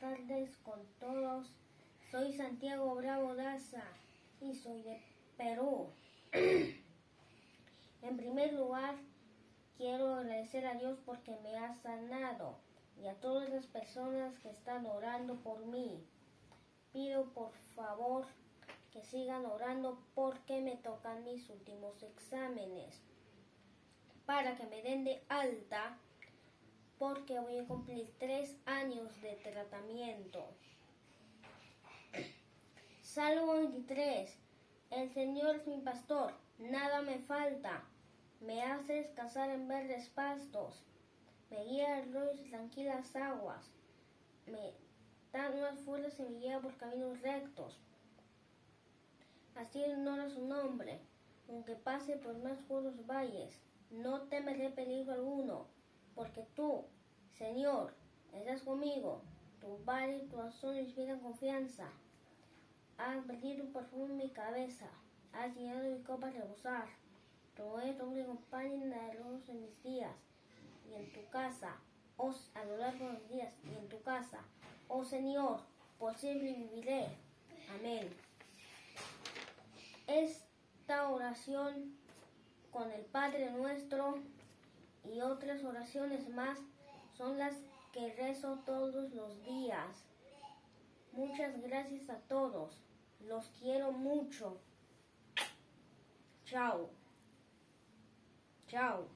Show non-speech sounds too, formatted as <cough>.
tardes con todos. Soy Santiago Bravo Daza y soy de Perú. <clears throat> en primer lugar, quiero agradecer a Dios porque me ha sanado y a todas las personas que están orando por mí. Pido por favor que sigan orando porque me tocan mis últimos exámenes para que me den de alta porque voy a cumplir tres años de tratamiento. Salmo 23. El Señor es mi pastor, nada me falta. Me hace descansar en verdes pastos. Me guía a y tranquilas aguas. Me da nuevas fuerzas y me guía por caminos rectos. Así honora su nombre, aunque pase por más oscuros valles. No temeré peligro alguno, porque tú, Señor, estás conmigo. Tu vara y tu razón me inspiran confianza. Has vertido un perfume en mi cabeza. Has llenado mi copa a rebosar. Tu es doble compañía de luz en mis días. Y en tu casa, oh, a lo largo de los días, y en tu casa, oh Señor, por siempre viviré. Amén. Esta oración con el Padre nuestro y otras oraciones más son las que rezo todos los días. Muchas gracias a todos. Los quiero mucho. Chao. Chao.